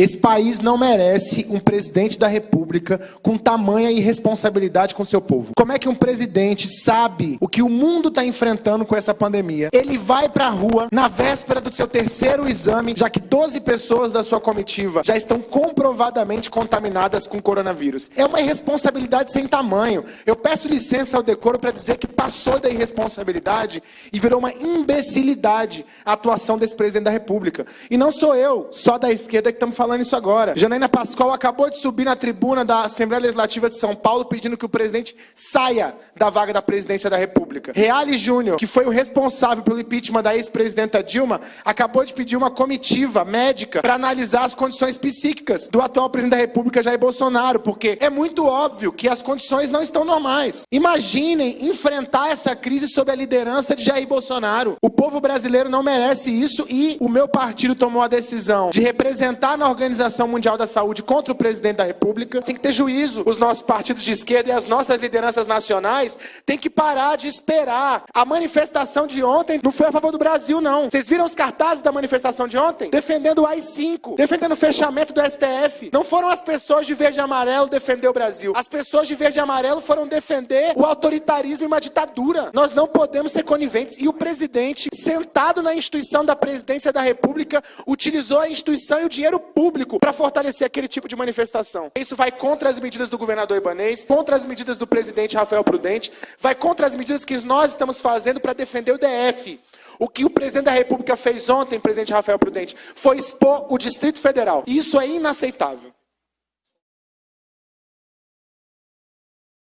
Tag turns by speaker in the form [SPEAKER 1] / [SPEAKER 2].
[SPEAKER 1] Esse país não merece um presidente da República com tamanha irresponsabilidade com seu povo. Como é que um presidente sabe o que o mundo está enfrentando com essa pandemia? Ele vai para a rua na véspera do seu terceiro exame, já que 12 pessoas da sua comitiva já estão comprovadamente contaminadas com coronavírus. É uma irresponsabilidade sem tamanho. Eu peço licença ao decoro para dizer que passou da irresponsabilidade e virou uma imbecilidade a atuação desse presidente da República. E não sou eu, só da esquerda, que estamos falando isso agora. Janaína Pascoal acabou de subir na tribuna da Assembleia Legislativa de São Paulo pedindo que o presidente saia da vaga da presidência da República. Reale Júnior, que foi o responsável pelo impeachment da ex-presidenta Dilma, acabou de pedir uma comitiva médica para analisar as condições psíquicas do atual presidente da República, Jair Bolsonaro, porque é muito óbvio que as condições não estão normais. Imaginem enfrentar essa crise sob a liderança de Jair Bolsonaro. O povo brasileiro não merece isso e o meu partido tomou a decisão de representar na Organização Mundial da Saúde contra o presidente da República. Tem que ter juízo. Os nossos partidos de esquerda e as nossas lideranças nacionais têm que parar de esperar. A manifestação de ontem não foi a favor do Brasil, não. Vocês viram os cartazes da manifestação de ontem? Defendendo o AI-5, defendendo o fechamento do STF. Não foram as pessoas de verde e amarelo defender o Brasil. As pessoas de verde e amarelo foram defender o autoritarismo e uma ditadura. Nós não podemos ser coniventes. E o presidente, sentado na instituição da presidência da República, utilizou a instituição e o dinheiro público para fortalecer aquele tipo de manifestação. Isso vai contra as medidas do governador Ibanês, contra as medidas do presidente Rafael Prudente, vai contra as medidas que nós estamos fazendo para defender o DF. O que o presidente da República fez ontem, presidente Rafael Prudente, foi expor o Distrito Federal. Isso é inaceitável.